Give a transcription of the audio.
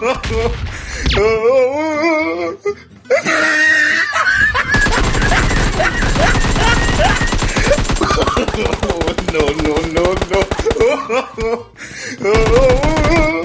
no, no, no, no.